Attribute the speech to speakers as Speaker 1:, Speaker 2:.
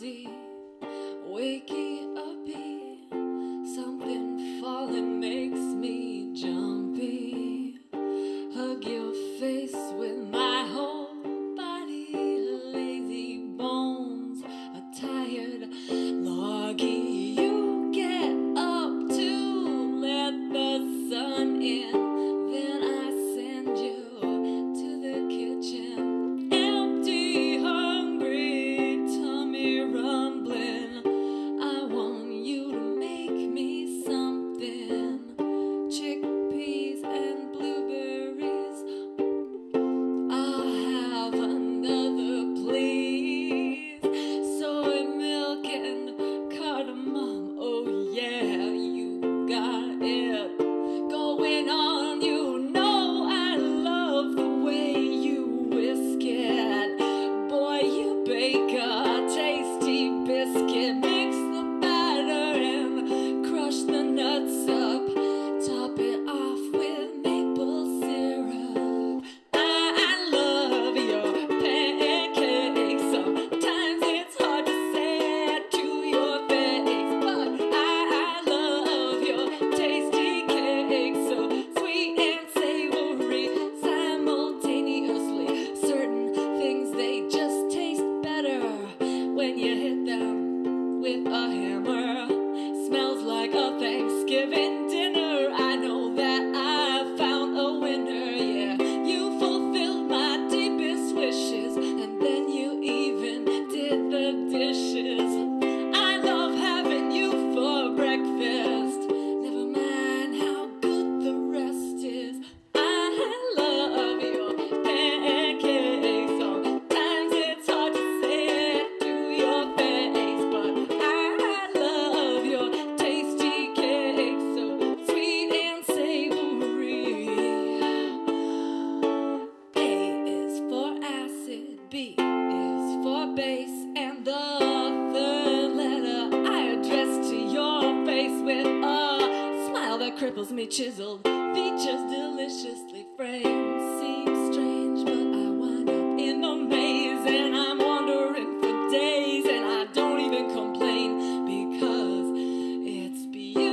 Speaker 1: cozy, wakey and the third letter I address to your face with a smile that cripples me chiseled. Features deliciously framed seems strange but I wind up in the maze and I'm wandering for days and I don't even complain because it's beautiful.